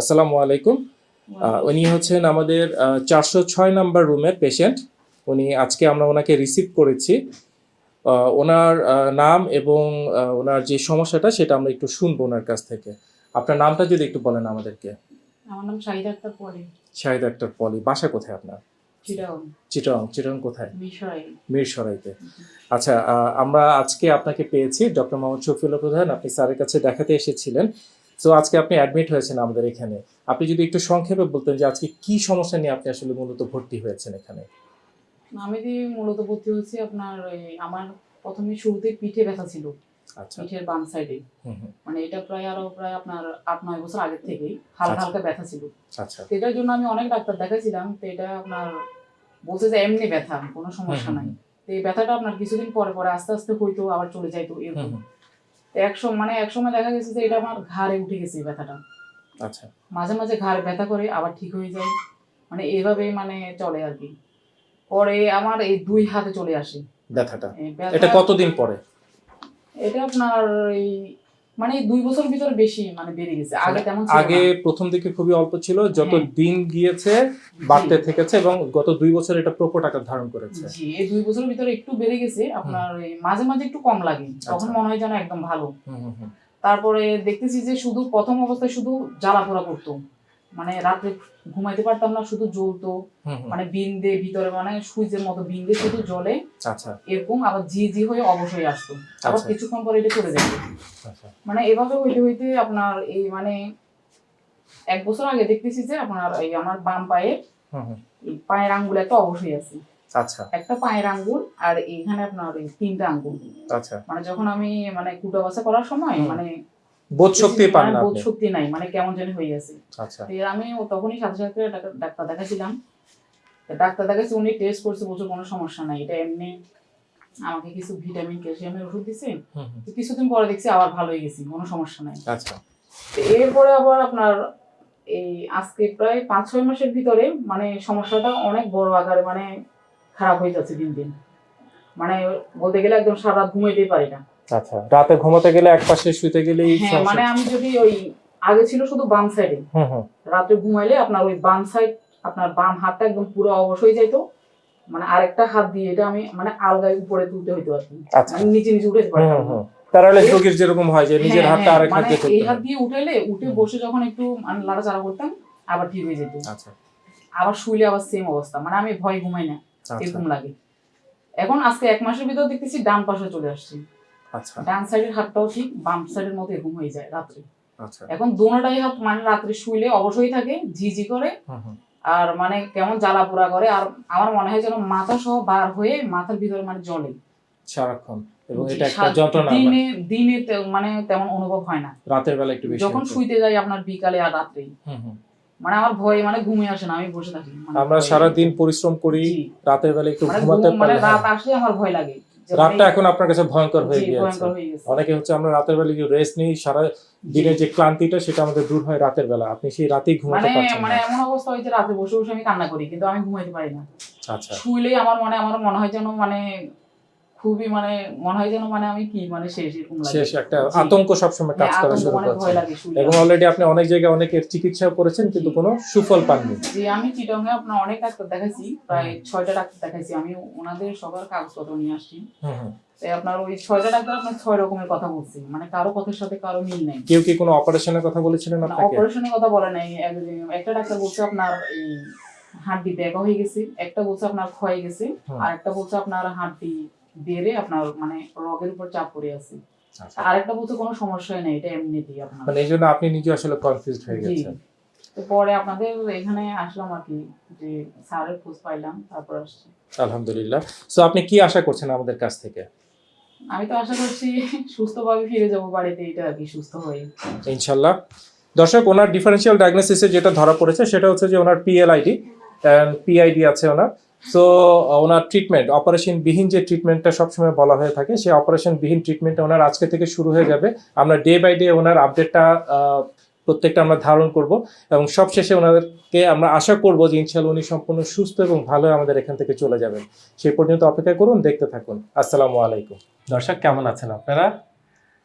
আসসালামু আলাইকুম। উনি হচ্ছেন আমাদের চারশো ছয় নাম্বার রুমের পেশেন্ট। উনি আজকে আমরা ওনাকে রিসিভ করেছি। ওনার নাম এবং ওনার যে সমস্যাটা সেটা আমরা একটু শুনব ওনার কাছ থেকে। আপনার নামটা যদি একটু বলেন আমাদেরকে। আমার নাম শাহিদ আক্তার পরে। শাহিদ আক্তার পলি বাসা কোথায় আপনার? চিটং চিটং কোথায়? মিরসরাইতে। আচ্ছা আমরা আজকে আপনাকে পেয়েছি ডক্টর মোহাম্মদ শফিউল্লাহ প্রধান। আপনি স্যারের কাছে দেখাতে এসেছিলেন। তো আজকে আপনি অ্যাডমিট হয়েছেন আমাদের এখানে। আপনি যদি একটু সংক্ষেপে বলতেন যে আজকে কি সমস্যা নিয়ে আপনি আসলে মূলত ভর্তি হয়েছেন এখানে? আমি যে মূলত ভর্তি হয়েছি আপনার আমার প্রথমে শুরুতে পিঠে ব্যথা ছিল। আচ্ছা। পিঠের বাম সাইডে মানে এটা প্রায় আরও প্রায় আপনার আট নয় বছর আগের থেকেই হালকা আচ্ছা। হালকা ব্যথা ছিল। আচ্ছা। এটার জন্য আমি অনেক ডাক্তার দেখাইছিলাম তো এটা আপনার বলছে যে এমনি ব্যথা কোনো সমস্যা নাই। তো এই ব্যথাটা আপনার কিছুদিন পরে পরে আস্তে আস্তে হইতো আবার চলে যাইতো এরকম। হুম, তো এক সময় মানে এক সময় দেখা গেছে যে এটা আমার ঘাড়ে উঠে গেছে এই ব্যথাটা। আচ্ছা। মাঝে মাঝে ঘাড়ে ব্যথা করে আবার ঠিক হয়ে যায়। মানে এভাবে মানে চলে আর কি। পরে আমার এই দুই হাতে চলে আসে। ব্যথাটা। এটা কতদিন পরে? এটা আপনার এই মানে দুই বছর ভিতরে বেশি মানে বেড়ে গেছে। আগে তেমন আগে প্রথম দিকে খুবই অল্প ছিল যত হ্যাঁ। দিন গিয়েছে বাড়তে থেকেছে এবং গত দুই বছর এটা প্রকট আকার ধারণ করেছে। জি এই দুই বছর ভিতরে একটু বেড়ে গেছে আপনার মাঝে মাঝে একটু কম লাগে তখন আচ্ছা। মনে হয় যেন একদম ভালো। তারপরে দেখতেছি যে শুধু প্রথম অবস্থায় শুধু জ্বালা পোড়া করতো। মানে রাত্রে ঘুমাইতে পারতাম না শুধু জ্বলতো। মানে বিন্দে ভিতরে মানে সুইচের মতো বিন্দে শুধু জ্বলে। আচ্ছা। এরকম আবার জি জি হয়ে অবশ্যই আসতো। আবার আচ্ছা। কিছুক্ষণ পরে এটা চলে যেত। আচ্ছা। মানে এভাবে হইতে হইতে আপনার এই মানে এক বছর আগে দেখতেছি যে আপনার এই আমার বাম পায়ে পায়ের আঙ্গুল একটা অবশ্যই আছে। আচ্ছা। একটা পায়ের আঙ্গুল আর এইখানে আপনার তিনটা আঙ্গুল। আচ্ছা। মানে যখন আমি মানে কুটা বাসা করার সময় মানে বোধ শক্তি পান না বোধ শক্তি নাই মানে কেমন জানি হয়ে গেছে। আচ্ছা। আমি তখনই সাথে সাথে ডাক্তার- দেখাছিলাম ডাক্তার দেখাচ্ছি উনি টেস্ট করছে বলছে কোনো সমস্যা নাই। এটা এমনি আমাকে কিছু ভিটামিন ক্যালসিয়ামের ওষুধ দিছে। কিছুদিন পরে দেখছি আবার ভালো হয়ে গেছি কোনো সমস্যা নাই। আচ্ছা। এরপরে আবার আপনার এই আজকে প্রায় পাঁচ ছয় মাসের ভিতরে মানে সমস্যাটা অনেক বড় আকারে মানে খারাপ হয়ে যাচ্ছে দিন দিন। মানে বলতে গেলে একদম সারা ঘুমাইতেই পারি না। আচ্ছা রাতে ঘুমাতে গেলে এক পাশে শুতে গেলেই হ্যাঁ মানে আমি যদি ওই আগে ছিল শুধু বাম সাইডে হুম হুম। রাতে ঘুমাইলে আপনার ওই বাম সাইড আপনার বাম হাতটা একদম পুরো অবশ হয়ে যাইতো। মানে আরেকটা হাত দিয়ে এটা আমি মানে আলগায় উপরে তুলতে হইতো আর কি। আচ্ছা। মানে নিচে নিচে উঠে হুম হুম হুম। প্যারালাইজ রোগীর যেরকম হয় যে নিজের হ্যাঁ, হাতটা হ্যাঁ, আরেক হাত মানে দিয়ে এই হাত দিয়ে উঠাইলে উঠে বসে যখন একটু মানে লাড়াচাড়া করতাম আবার ঠিক হয়ে যেত। আচ্ছা। আবার শুইলে আবার সেম অবস্থা। মানে আমি ভয় ঘুমাই না আচ্ছা। এরকম লাগে। এখন আজকে এক মাসের ভিতর দেখতেছি ডান পাশে চলে আসছে। আচ্ছা। ডান সাইডের হাতটাও ঠিক বাম সাইডের মতো এরকম হয়ে যায় রাত্রে। আচ্ছা। এখন দোনোটাই হাত মানে রাত্রে শুইলে অবশ্যই থাকে ঝিঝি করে। আর মানে কেমন জ্বালা পোড়া করে আর আমার মনে হয় যেন মাথা সহ বার হয়ে মাথার ভিতরে মানে জ্বলে। সারাক্ষণ। এবং এটা একটা যন্ত্রণা দিনে দিনে মানে তেমন অনুভব হয় না। রাতের বেলা একটু বেশি যখন শুইতে যাই আপনার বিকালে আর হুম। মানে আমার ভয়ে মানে ঘুমিয়ে আসে না আমি বসে থাকি। মানে আমরা ভয়ে। সারা দিন পরিশ্রম করি রাতের বেলা একটু মানে ঘুমাতে মানে রাত। আসলে আমার ভয় লাগে। রাতটা এখন আপনার কাছে ভয়ঙ্কর হয়ে গিয়েছে। অনেকে হচ্ছে আমরা রাতের বেলা যে রেস্ট নেই সারা দিনের যে ক্লান্তিটা সেটা আমাদের দূর হয় রাতের বেলা। আপনি সেই রাতেই ঘুমাতে মানে পারছেন মানে মানে এমন অবস্থা হয়েছে রাতে বসে বসে আমি কান্না করি কিন্তু আমি ঘুমাইতে পারি না। আচ্ছা। শুইলেই আমার মনে আমার মনে হয় যেন মানে খুবই মানে মনে হয় যেন মানে আমি কি মানে শেষ এরকম লাগে। শেষ একটা জি। আতঙ্ক সবসময় কাজ হ্যাঁ, করা শুরু অনেক করছে। এবং অলরেডি আপনি অনেক জায়গায় অনেকের চিকিৎসা করেছেন কিন্তু কোনো সুফল পাননি। যে আমি চিটংয়ে আপনার অনেক ডাক্তার দেখাইছি প্রায় ছয়টা ডাক্তার দেখাইছি। আমি ওনাদের সবার কাগজপত্র নিয়ে আসছি। হুম হুম। তাই আপনার ওই ছয়টা ডাক্তার আপনার ছয় রকমের কথা বলছি। মানে কারও কথার সাথে কারও মিল নেই। কেউ কি কোনো অপারেশনের কথা বলেছিলেন আপনাকে? অপারেশনের কথা বলে নাই। এক- একটা ডাক্তার বলছে আপনার এই হাড্ডি ব্যাকা হয়ে গেছে একটা বলছে আপনার ক্ষয়ে গেছে আর একটা বলছে আপনার হাড্ডি বেড়ে আপনার মানে রগের উপর চাপ পড়ে আছে। আচ্ছা। আর একটা বলছে কোনো সমস্যাই নেই এটা এমনিতেই আপনার। মানে এই জন্য আপনি নিজে আসলে কনফিউজড হয়ে গেছেন। তো পরে আপনাদের এখানে আসলাম আর কি যে স্যারের খোঁজ পাইলাম তারপর আসছি। আলহামদুলিল্লাহ। সো আপনি কি আশা করছেন আমাদের কাছ থেকে? আমি তো আশা করছি সুস্থভাবে ফিরে যাব বাড়িতে এটা আর কি সুস্থ হয়ে। ইনশাল্লাহ। দর্শক ওনার ডিফারেন্সিয়াল ডায়াগনোসিসে যেটা ধরা পড়েছে সেটা হচ্ছে যে ওনার পিএলআইডি পিআইডি আছে ওনার। সো ওনার ট্রিটমেন্ট অপারেশন বিহীন যে ট্রিটমেন্টটা সবসময় বলা হয়ে থাকে, সেই অপারেশন বিহীন ট্রিটমেন্টটা ওনার আজকে থেকে শুরু হয়ে যাবে। আমরা ডে বাই ডে ওনার আপডেটটা প্রত্যেকটা আমরা ধারণ করব এবং সবশেষে ওনাদেরকে আমরা আশা করব যে ইনশাল্লাহ উনি সম্পূর্ণ সুস্থ এবং ভালো আমাদের এখান থেকে চলে যাবেন। সেই পর্যন্ত অপেক্ষা করুন, দেখতে থাকুন। আসসালামু আলাইকুম। দর্শক, কেমন আছেন আপনারা?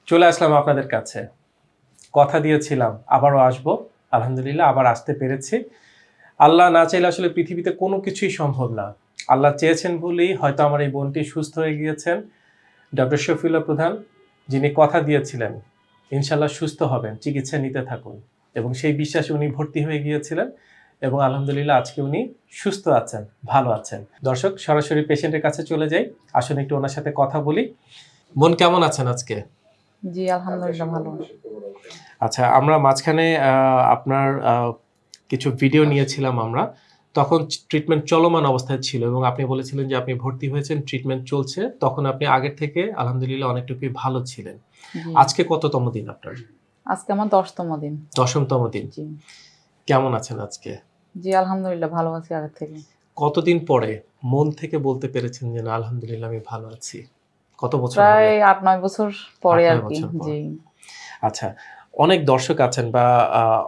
চলে আসলাম আপনাদের কাছে। কথা দিয়েছিলাম, আবারও আসব। আলহামদুলিল্লাহ, আবার আসতে পেরেছি। আল্লাহ না চাইলে আসলে পৃথিবীতে কোনো কিছুই সম্ভব না। আল্লাহ চেয়েছেন বলেই হয়তো আমার এই বোনটি সুস্থ হয়ে গিয়েছেন। ডক্টর শফিউল্লাহ প্রধান যিনি কথা দিয়েছিলেন ইনশাল্লাহ সুস্থ হবেন চিকিৎসা নিতে থাকুন। এবং সেই বিশ্বাসে উনি ভর্তি হয়ে গিয়েছিলেন এবং আলহামদুলিল্লাহ আজকে উনি সুস্থ আছেন ভালো আছেন। দর্শক সরাসরি পেশেন্টের কাছে চলে যাই। আসুন একটু ওনার সাথে কথা বলি। বোন কেমন আছেন আজকে? জি আলহামদুলিল্লাহ ভালো আচ্ছা আমরা মাঝখানে আপনার কিছু ভিডিও নিয়েছিলাম আমরা তখন ট্রিটমেন্ট চলমান অবস্থায় ছিল এবং আপনি বলেছিলেন যে আপনি ভর্তি হয়েছেন ট্রিটমেন্ট চলছে তখন আপনি আগের থেকে আলহামদুলিল্লাহ অনেকটুকুই ভালো ছিলেন। আজকে কততম দিন আপনার? আজকে আমার দশতম দিন। দশমতম দিন। কেমন আছেন আজকে? জি আলহামদুলিল্লাহ ভালো আছি আগের থেকে। কতদিন পরে মন থেকে বলতে পেরেছেন যে না আলহামদুলিল্লাহ আমি ভালো আছি? কত বছর প্রায়? আট নয় বছর পরে আর কি জি। আচ্ছা অনেক দর্শক আছেন বা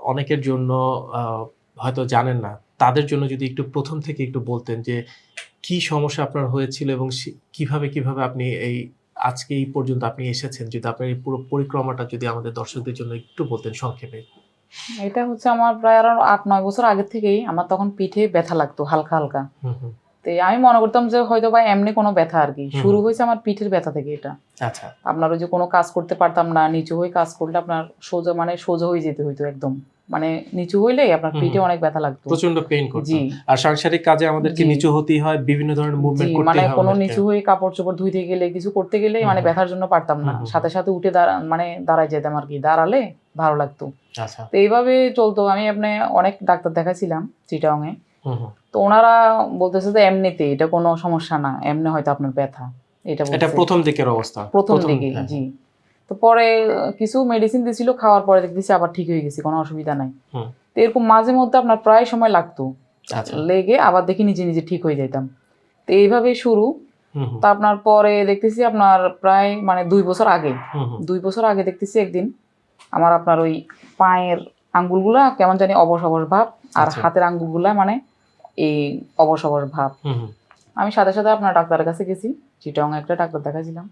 অনেকের জন্য হয়তো জানেন না। তাদের জন্য যদি একটু প্রথম থেকে একটু বলতেন যে কি সমস্যা আপনার হয়েছিল এবং কীভাবে কীভাবে আপনি এই আজকে এই পর্যন্ত আপনি এসেছেন? যদি আপনার এই পুরো পরিক্রমাটা যদি আমাদের দর্শকদের জন্য একটু বলতেন সংক্ষেপে। এটা হচ্ছে আমার প্রায় আরও আট নয় বছর আগে থেকেই আমার তখন পিঠে ব্যথা লাগতো হালকা হালকা। হুম হুম। তো আমি মনে করতাম যে হয়তো বা এমনি কোনো ব্যথা আর কি। শুরু হয়েছে আমার পিঠের ব্যথা থেকে এটা। আচ্ছা। আপনার ওই যে কোনো কাজ করতে পারতাম না নিচু হয়ে কাজ করলে আপনার সোজা মানে সোজা হয়ে যেতে হইতো একদম। মানে নিচু হইলে আপনার পিঠে অনেক ব্যথা লাগতো। প্রচণ্ড পেইন করতো। জি। আর সাংসারিক কাজে আমাদেরকে। নিচু হতেই হয় বিভিন্ন ধরনের মুভমেন্ট করতে হয় মানে কোনো নিচু হয়ে কাপড় চোপড় ধুইতে গেলে কিছু করতে গেলে মানে ব্যথার জন্য পারতাম না। সাথে সাথে উঠে দাঁড়া মানে দাঁড়ায় যেতাম আর কি। দাঁড়ালে ভালো লাগতো। আচ্ছা। তো এইভাবে চলতো। আমি আপনি অনেক ডাক্তার দেখাছিলাম হুম হুম। তো ওনারা বলতেছে যে এমনিতে এটা কোনো সমস্যা না এমনি হয়তো আপনার ব্যথা এটা এটা প্রথম দিকের অবস্থা। প্রথম দিকে হ্যাঁ। জি। তো পরে কিছু মেডিসিন দিছিল খাওয়ার পরে দেখতেছি আবার ঠিক হয়ে গেছি কোনো অসুবিধা নাই। তো এরকম মাঝে মধ্যে আপনার প্রায় সময় লাগতো। আচ্ছা। লেগে আবার দেখি নিজে নিজে ঠিক হয়ে যেতাম তো এইভাবে শুরু। তা আপনার পরে দেখতেছি আপনার প্রায় মানে দুই বছর আগে। দুই বছর আগে দেখতেছি একদিন আমার আপনার ওই পায়ের আঙ্গুলগুলা কেমন জানি অবশ অবশ ভাব আর আচ্ছা। হাতের আঙ্গুলগুলা মানে এই অবশ অবশ ভাব। আমি সাথে সাথে আপনার ডাক্তারের কাছে গেছি চিটং একটা ডাক্তার দেখাছিলাম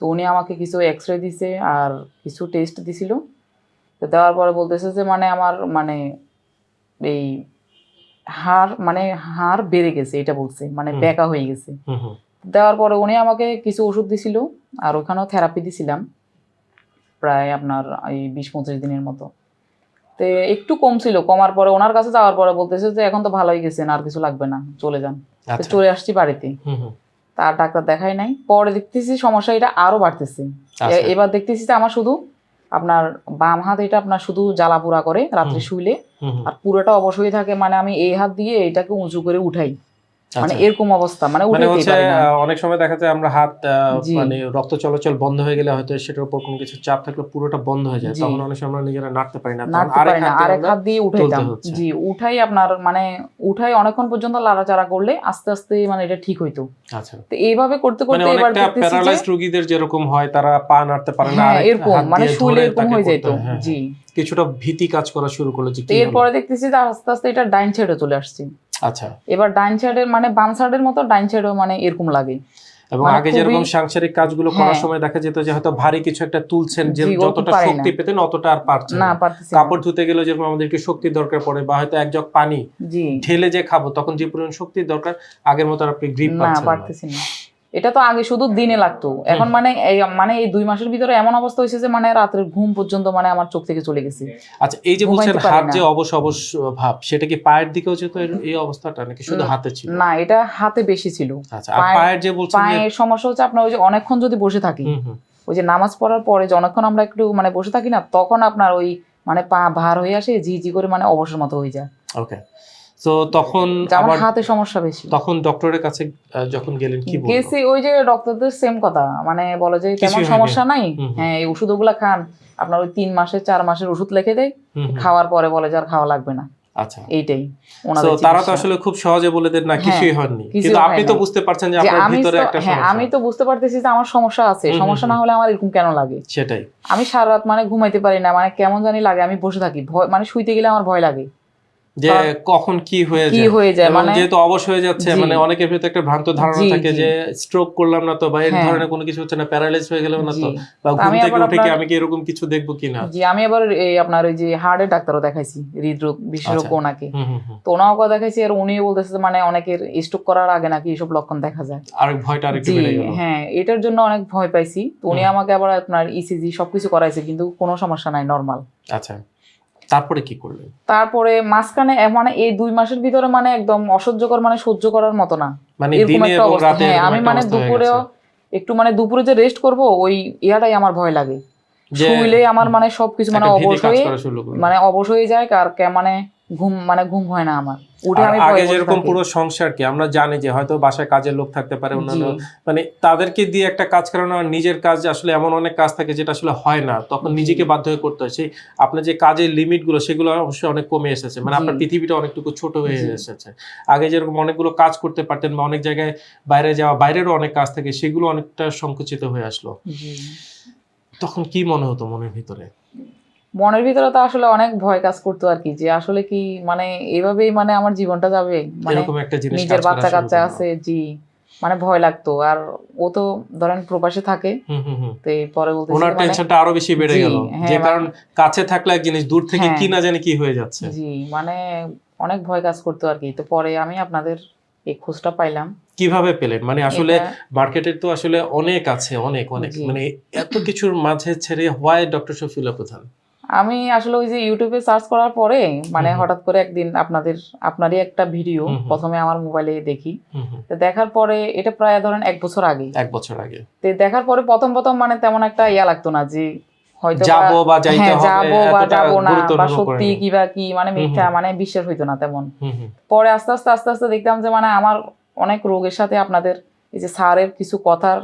তো উনি আমাকে কিছু এক্স রে দিছে আর কিছু টেস্ট দিছিল তো দেওয়ার পরে বলতেছে যে মানে আমার মানে এই হাড় মানে হাড় বেড়ে গেছে এটা বলছে মানে। বেঁকা হয়ে গেছে। দেওয়ার পরে উনি আমাকে কিছু ওষুধ দিছিল আর ওখানেও থেরাপি দিছিলাম প্রায় আপনার এই বিশ পঁচিশ দিনের মতো তো একটু কম ছিল কমার পরে ওনার কাছে যাওয়ার পরে বলতেছে যে এখন তো ভালোই গেছেন আর কিছু লাগবে না চলে যান। আচ্ছা। চলে আসছি বাড়িতে। তার ডাক্তার দেখাই নাই। পরে দেখতেছি সমস্যা এটা আরও বাড়তেছে। আচ্ছা। এবার দেখতেছি যে আমার শুধু আপনার বাম হাত এটা আপনার শুধু জ্বালা পোড়া করে রাত্রে শুইলে। আর পুরোটা অবশ্যই থাকে মানে আমি এই হাত দিয়ে এটাকে উঁচু করে উঠাই। মানে আচ্ছা। এরকম অবস্থা মানে মানে উঠাইতেই হচ্ছে পারি না। অনেক সময় দেখা যায় আমরা হাত মানে রক্ত চলাচল বন্ধ হয়ে গেলে হয়তো সেটার উপর কোনো কিছু চাপ থাকলে পুরোটা বন্ধ হয়ে যায়। তখন অনেক সময় আমরা নিজেরা নাড়তে পারি না। আরেক হাত দিয়ে আরেক হাত দিয়ে উঠাইতাম জি উঠাই আপনার মানে উঠাই অনেকক্ষণ পর্যন্ত লাড়াচাড়া করলে আস্তে আস্তে মানে এটা ঠিক হইতো। আচ্ছা। তো এইভাবে করতে মানে করতে এবার প্যারালাইজড রোগীদের যেরকম হয় তারা পা নাড়তে পারে না হ্যাঁ এরকম মানে শুলে এরকম হয়ে যেত হ্যাঁ, জি। কিছুটা ভীতি কাজ করা শুরু করল যে? এরপরে দেখতেছি যে আস্তে আস্তে এটা ডাইন ছেড়ে চলে আসছে। আচ্ছা। এবার ডাইন সাইডের মানে বাম সাইডের মতো ডাইন সাইডেও মানে এরকম লাগে। এবং মানে আগে যেরকম সাংসারিক কাজগুলো করার হ্যাঁ। সময় দেখা যেত যে হয়তো ভারী কিছু একটা তুলছেন যে যতটা শক্তি পেতেন অতটা আর পারছেন না। কাপড় ধুতে গেলে যেরকম আমাদেরকে দরকার পড়ে বা হয়তো এক জগ পানি ঢেলে যে খাব তখন যে পরিমাণ শক্তির দরকার আগের মতো আর আপনি গ্রিপ না পাচ্ছেন না। এটা তো আগে শুধু দিনে লাগতো। এখন মানে এই মানে এই দুই মাসের ভিতরে এমন অবস্থা হয়েছে যে মানে রাত্রের ঘুম পর্যন্ত মানে আমার চোখ থেকে চলে গেছে। আচ্ছা এই যে বলছেন হাত। যে অবশ অবশ ভাব সেটা কি পায়ের দিকেও যেত এই অবস্থাটা নাকি শুধু হাতে ছিল? না এটা হাতে বেশি ছিল। আচ্ছা আর পায়ের যে বলছেন পায়ের সমস্যা হচ্ছে আপনার ওই যে অনেকক্ষণ যদি বসে থাকি ওই যে নামাজ পড়ার পরে যে অনেকক্ষণ আমরা একটু মানে বসে থাকি না তখন আপনার ওই মানে পা ভার হয়ে আসে জি জি করে মানে অবসর মতো হয়ে যায়। ওকে তো তখন আমার হাতে সমস্যা বেশি। তখন ডক্টরের কাছে যখন গেলেন কি বলল? গেছি ওই যে ডক্টরদের সেম কথা মানে বলে যে তেমন সমস্যা নাই। হ্যাঁ এই ওষুধগুলা খান। আপনার ওই তিন মাসের চার মাসের ওষুধ লিখে দেয়। খাওয়ার পরে বলে যে আর খাওয়া লাগবে না। আচ্ছা। এইটাই তো তারা তো আসলে খুব সহজে বলে দেন না হ্যাঁ, কিছুই হয়নি। কিন্তু আপনি তো বুঝতে পারছেন যে আপনার আমি ভিতরে তো একটা হ্যাঁ সমস্যা। আমি তো বুঝতে পারতেছি যে আমার সমস্যা আছে। সমস্যা না হলে আমার এরকম কেন লাগে? সেটাই। আমি সারা রাত মানে ঘুমাইতে পারি না মানে কেমন জানি লাগে আমি বসে থাকি। ভয় মানে শুইতে গেলে আমার ভয় লাগে। যে কখন কি হয়ে যায়। কি হয়ে যায় মানে যেহেতু অবশ হয়ে যাচ্ছে মানে অনেকের ভিতরে একটা ভ্রান্ত ধারণা থাকে যে স্ট্রোক করলাম না তো বা এই হ্যাঁ। ধরনের কোনো কিছু হচ্ছে না প্যারালাইজ হয়ে গেলাম না তো বা ঘুম থেকে উঠে কি আমি কি এরকম কিছু দেখব কিনা? জি আমি আবার এই আপনার ওই যে হার্টের ডাক্তারও দেখাইছি হৃদরোগ বিশেষজ্ঞ আচ্ছা। ওনাকে। তো ওনাও কথা দেখাইছি আর উনিও বলতেছে যে মানে অনেকের স্ট্রোক করার আগে নাকি এইসব লক্ষণ দেখা যায়। আরেক ভয়টা আরেকটু বেড়ে গেল। হ্যাঁ এটার জন্য অনেক ভয় পাইছি। তো উনি আমাকে আবার আপনার ইসিজি সবকিছু করাইছে কিন্তু কোনো সমস্যা নাই নরমাল আচ্ছা। তারপরে কি করলেন তারপরে মাঝখানে মানে এই দুই মাসের ভিতরে মানে একদম অসহ্যকর মানে সহ্য করার মতো না। মানে এরকম দিনে একটা এবং রাতে হ্যাঁ আমি মানে দুপুরেও একটু মানে দুপুরে যে রেস্ট করব ওই ইয়াটাই আমার ভয় লাগে। যে শুইলে আমার মানে সবকিছু মানে অবশ হয়ে করল। মানে অবশ হয়ে যায় আর কে- মানে ঘুম মানে ঘুম হয় না আমার। উঠে আমি আগে যেরকম পুরো সংসার কি আমরা জানি যে হয়তো বাসায় কাজের লোক থাকতে পারে অন্যান্য মানে তাদেরকে দিয়ে একটা কাজ করানো আর নিজের কাজ আসলে এমন অনেক কাজ থাকে যেটা আসলে হয় না তখন নিজেকে বাধ্য হয়ে করতে হয়। সেই আপনার যে কাজের লিমিটগুলো সেগুলো অবশ্যই অনেক কমে এসেছে। মানে আপনার পৃথিবীটা অনেকটুকু ছোট হয়ে এসেছে। আগে যেরকম অনেকগুলো কাজ করতে পারতেন বা অনেক জায়গায় বাইরে যাওয়া বাইরেরও অনেক কাজ থাকে সেগুলো অনেকটা সংকুচিত হয়ে আসলো। তখন কি মনে হতো মনের ভিতরে? মনের ভিতরে তো আসলে অনেক ভয় কাজ করতো আর কি যে আসলে কি মানে এভাবেই মানে আমার জীবনটা যাবে? মানে নিজের বাচ্চা কাচ্চা আছে জি মানে ভয় লাগতো। আর ও তো ধরেন প্রবাসে থাকে তো পরে বলতেছি ওনার মানে টেনশনটা আরও বেশি বেড়ে গেল। হ্যাঁ, যে মানে- কারণ কাছে থাকলে এক জিনিস দূর থেকে হ্যাঁ। কি না জানি কি হয়ে যাচ্ছে। জি মানে অনেক ভয় কাজ করতো আর কি। তো পরে আমি আপনাদের এই খোঁজটা পাইলাম। কীভাবে পেলেন? মানে আসলে মার্কেটের তো আসলে অনেক আছে অনেক অনেক। মানে এত কিছুর মাঝে ছেড়ে হোয়াই ডক্টর শফিউল্লাহ প্রধান? আমি আসলে ওই যে ইউটিউবে সার্চ করার পরে মানে। হঠাৎ করে একদিন আপনাদের আপনারই একটা ভিডিও। প্রথমে আমার মোবাইলে দেখি। দেখার পরে এটা প্রায় ধরেন এক বছর আগে এক বছর আগে। তো দেখার পরে প্রথম প্রথম মানে তেমন একটা ইয়া লাগতো না যে হয়তো যাব বা যাইতে হ্যাঁ হবে যাব বা যাব না বা সত্যি করেনি। কি বা কি মানে মিথ্যা মানে বিশ্বাস হইতো না তেমন। পরে আস্তে আস্তে আস্তে আস্তে দেখতাম যে মানে আমার অনেক রোগের সাথে আপনাদের এই যে স্যারের কিছু কথার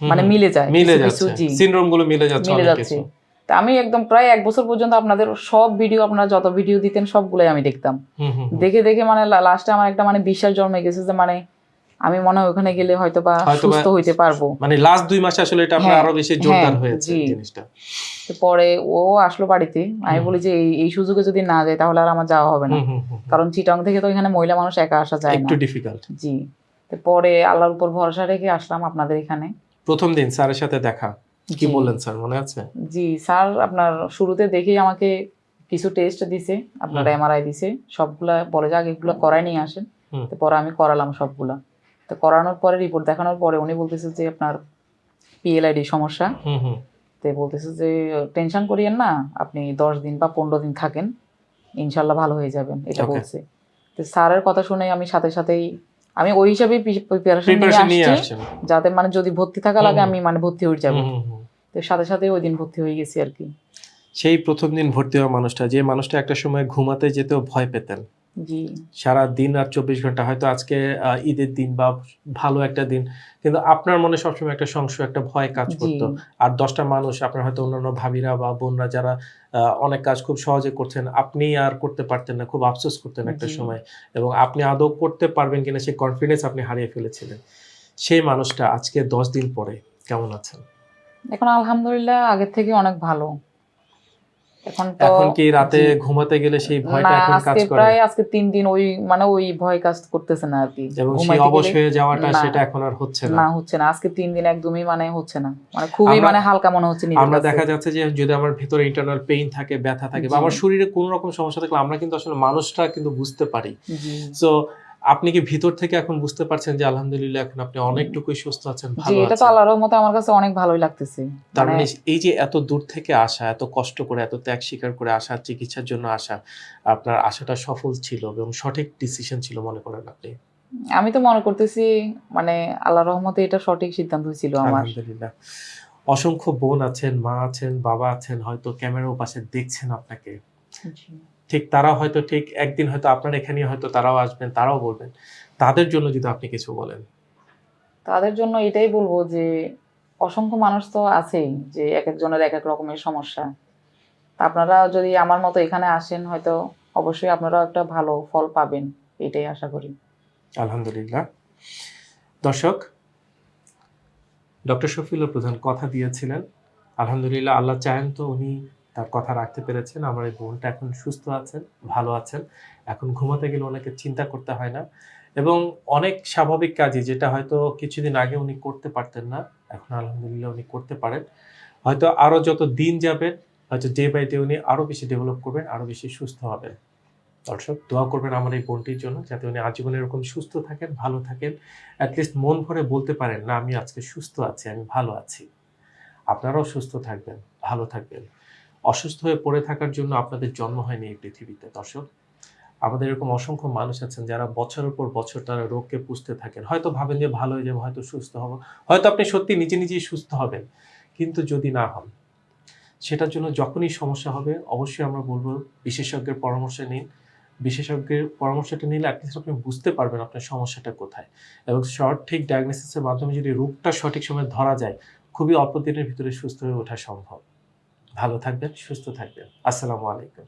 মানে মিলে যায় মিলে কিছু কিছু যাচ্ছে। সিনড্রোমগুলো মিলে যাচ্ছে মিলে যাচ্ছে কিছু। তা আমি একদম প্রায় এক বছর পর্যন্ত আপনাদের সব ভিডিও আপনারা যত ভিডিও দিতেন সবগুলাই আমি দেখতাম। দেখে দেখে মানে লাস্টে আমার একটা মানে বিশ্বাস জন্মে গেছে যে মানে আমি মনে হয় ওখানে গেলে হয়তো বা সুস্থ হইতে পারব। মানে লাস্ট দুই মাসে আসলে এটা আপনার হ্যাঁ, আরও বেশি জোরদার হ্যাঁ, হয়েছে জিনিসটা। তো পরে ও আসলো বাড়িতে আমি বলি যে এই সুযোগে যদি না যায় তাহলে আর আমার যাওয়া হবে না। কারণ চিটং থেকে তো এখানে মহিলা মানুষ একা আসা যায় না। একটু ডিফিকাল্ট জি পরে আল্লাহর উপর ভরসা রেখে আসলাম আপনাদের এখানে। প্রথম দিন স্যারের সাথে দেখা। কি বললেন স্যার? মনে আছে? জি স্যার আপনার শুরুতে দেখেই আমাকে কিছু টেস্ট দিছে আপনার। এমআরআই দিছে সবগুলা বলে যে আগে এগুলো করাই নিয়ে আসেন। পরে আমি করালাম সবগুলা। তো করানোর পরে রিপোর্ট দেখানোর পরে উনি বলতেছে যে আপনার পিএলআইডি সমস্যা। তো বলতেছে যে টেনশন করিয়েন না আপনি দশ দিন বা পনেরো দিন থাকেন ইনশাল্লাহ ভালো হয়ে যাবেন। এটা বলছে। তো স্যারের কথা শুনে আমি সাথে সাথেই আমি ওই হিসাবেই প্রিপারেশন নিয়ে আসছি যাতে মানে যদি ভর্তি থাকা লাগে। আমি মানে ভর্তি হয়ে যাব। তো সাথে সাথে ওই দিন ভর্তি হয়ে গেছি আর কি। সেই প্রথম দিন ভর্তি হওয়া মানুষটা যে মানুষটা একটা সময় ঘুমাতে যেতেও ভয় পেতেন। জি। সারা দিন আর চব্বিশ ঘণ্টা হয়তো আজকে ঈদের দিন বা ভালো একটা দিন কিন্তু আপনার মনে সবসময় একটা সংশয় একটা ভয় কাজ করতো। আর দশটা মানুষ আপনার হয়তো অন্যান্য ভাবিরা বা বোনরা যারা অনেক কাজ খুব সহজে করছেন আপনি আর করতে পারতেন না খুব আফসোস করতেন একটা সময়। এবং আপনি আদৌ করতে পারবেন কিনা সেই কনফিডেন্স আপনি হারিয়ে ফেলেছিলেন। সেই মানুষটা আজকে দশ দিন পরে কেমন আছেন? এখন আলহামদুলিল্লাহ আগের থেকে অনেক ভালো। এখন তো এখন কি রাতে ঘুমাতে গেলে সেই ভয়টা এখন কাজ করে? প্রায় আজকে তিন দিন ওই মানে ওই ভয় কাজ করতেছে না আর কি। এবং সেই অবশ হয়ে যাওয়াটা সেটা এখন আর হচ্ছে না। না হচ্ছে না। আজকে তিন দিন একদমই মানে হচ্ছে না। মানে খুবই আমরা- মানে হালকা মনে হচ্ছে আমরা দেখা যাচ্ছে যে যদি আমার ভেতরে ইন্টারনাল পেইন থাকে ব্যথা থাকে বা আমার শরীরে কোনো রকম সমস্যা থাকলে আমরা কিন্তু আসলে মানুষটা কিন্তু বুঝতে পারি। সো আপনি কি ভিতর থেকে এখন বুঝতে পারছেন যে আলহামদুলিল্লাহ এখন আপনি অনেকটুকুই সুস্থ আছেন ভালো এটা তো আল্লাহর রহমতে আমার কাছে অনেক ভালোই লাগতেছে। তার মানে মানে এই যে এত দূর থেকে আসা এত কষ্ট করে এত ত্যাগ স্বীকার করে আসা চিকিৎসার জন্য আসা আপনার আশাটা সফল ছিল এবং সঠিক ডিসিশন ছিল মনে করেন আপনি? আমি তো মনে করতেছি মানে আল্লাহর রহমতে এটা সঠিক সিদ্ধান্ত ছিল আমার। আলহামদুলিল্লাহ। অসংখ্য বোন আছেন মা আছেন বাবা আছেন হয়তো ক্যামেরার পাশে দেখছেন আপনাকে। জি। ঠিক তারা হয়তো ঠিক একদিন হয়তো আপনার এখানে হয়তো তারাও আসবেন তারাও বলবেন। তাদের জন্য যদি আপনি কিছু বলেন। তাদের জন্য এটাই বলব যে অসংখ্য মানুষ তো আছেই যে এক একজনের এক এক রকমের সমস্যা। তা আপনারা যদি আমার মতো এখানে আসেন হয়তো অবশ্যই আপনারাও একটা ভালো ফল পাবেন এটাই আশা করি। আলহামদুলিল্লাহ। দর্শক ডক্টর শফিউল্লাহ প্রধান কথা দিয়েছিলেন। আলহামদুলিল্লাহ আল্লাহ চাহেন তো উনি তার কথা রাখতে পেরেছেন। আমার এই বোনটা এখন সুস্থ আছেন, ভালো আছেন। এখন ঘুমাতে গেলে ওনাকে চিন্তা করতে হয় না। এবং অনেক স্বাভাবিক কাজই যেটা হয়তো কিছুদিন আগে উনি করতে পারতেন না, এখন আলহামদুলিল্লাহ উনি করতে পারেন। হয়তো আরও যত দিন যাবেন হয়তো ডে বাই ডে উনি আরও বেশি ডেভেলপ করবেন আরও বেশি সুস্থ হবেন। দর্শক, দোয়া করবেন আমার এই বোনটির জন্য, যাতে উনি আজীবন এরকম সুস্থ থাকেন, ভালো থাকেন। অ্যাটলিস্ট মন ভরে বলতে পারেন, না, আমি আজকে সুস্থ আছি, আমি ভালো আছি। আপনারাও সুস্থ থাকবেন, ভালো থাকবেন। অসুস্থ হয়ে পড়ে থাকার জন্য আপনাদের জন্ম হয়নি এই পৃথিবীতে, দর্শক। আমাদের এরকম অসংখ্য মানুষ আছেন যারা বছরের পর বছর তারা রোগকে পুষতে থাকেন। হয়তো ভাবেন যে ভালো হয়ে যাবে, হয়তো সুস্থ হব। হয়তো আপনি সত্যি নিজে নিজেই সুস্থ হবেন। কিন্তু যদি না হন, সেটার জন্য যখনই সমস্যা হবে, অবশ্যই আমরা বলব বিশেষজ্ঞের পরামর্শ নিন। বিশেষজ্ঞের পরামর্শটা নিলে অ্যাটলিস্ট আপনি বুঝতে পারবেন আপনার সমস্যাটা কোথায়। এবং সঠিক ডায়াগনোসিসের মাধ্যমে যদি রোগটা সঠিক সময়ে ধরা যায়, খুবই অল্প দিনের ভিতরে সুস্থ হয়ে ওঠা সম্ভব। ভালো থাকবেন সুস্থ থাকবেন। আসসালামু আলাইকুম।